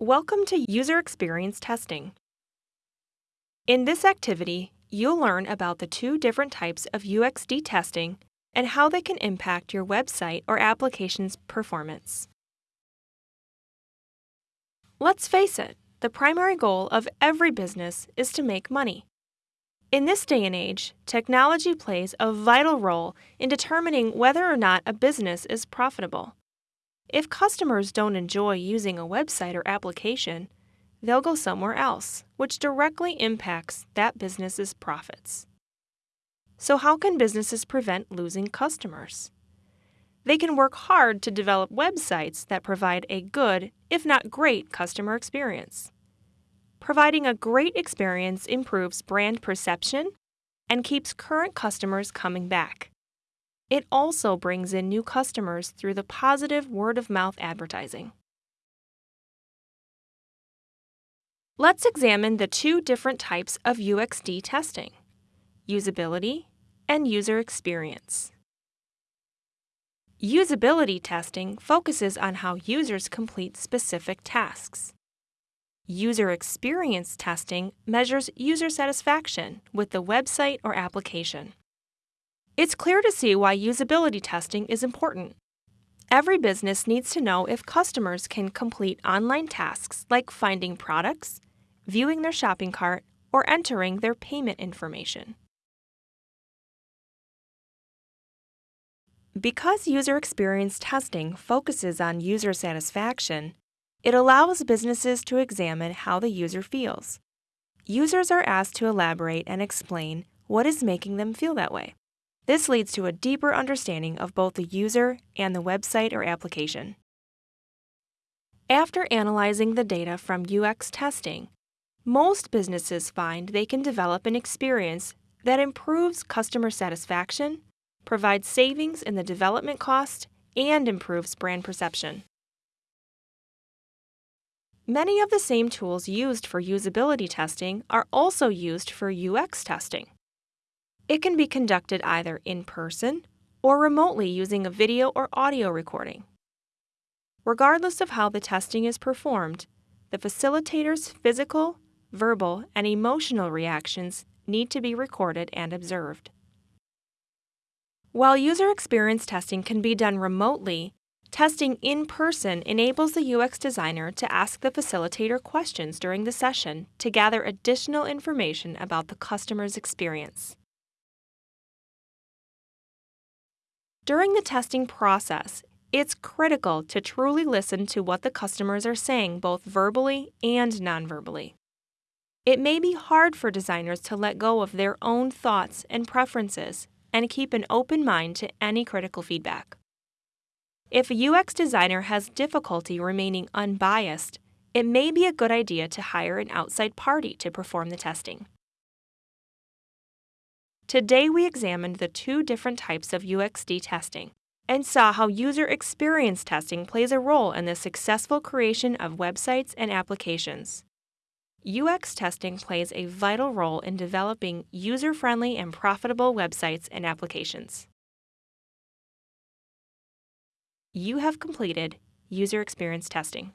Welcome to User Experience Testing. In this activity, you'll learn about the two different types of UXD testing and how they can impact your website or application's performance. Let's face it, the primary goal of every business is to make money. In this day and age, technology plays a vital role in determining whether or not a business is profitable. If customers don't enjoy using a website or application, they'll go somewhere else, which directly impacts that business's profits. So, how can businesses prevent losing customers? They can work hard to develop websites that provide a good, if not great, customer experience. Providing a great experience improves brand perception and keeps current customers coming back. It also brings in new customers through the positive word of mouth advertising. Let's examine the two different types of UXD testing usability and user experience. Usability testing focuses on how users complete specific tasks. User experience testing measures user satisfaction with the website or application. It's clear to see why usability testing is important. Every business needs to know if customers can complete online tasks like finding products, viewing their shopping cart, or entering their payment information. Because user experience testing focuses on user satisfaction, it allows businesses to examine how the user feels. Users are asked to elaborate and explain what is making them feel that way. This leads to a deeper understanding of both the user and the website or application. After analyzing the data from UX testing, most businesses find they can develop an experience that improves customer satisfaction, provides savings in the development cost, and improves brand perception. Many of the same tools used for usability testing are also used for UX testing. It can be conducted either in person or remotely using a video or audio recording. Regardless of how the testing is performed, the facilitator's physical, verbal, and emotional reactions need to be recorded and observed. While user experience testing can be done remotely, Testing in person enables the UX designer to ask the facilitator questions during the session to gather additional information about the customer's experience. During the testing process, it's critical to truly listen to what the customers are saying both verbally and nonverbally. It may be hard for designers to let go of their own thoughts and preferences and keep an open mind to any critical feedback. If a UX designer has difficulty remaining unbiased, it may be a good idea to hire an outside party to perform the testing. Today we examined the two different types of UXD testing and saw how user experience testing plays a role in the successful creation of websites and applications. UX testing plays a vital role in developing user friendly and profitable websites and applications you have completed user experience testing.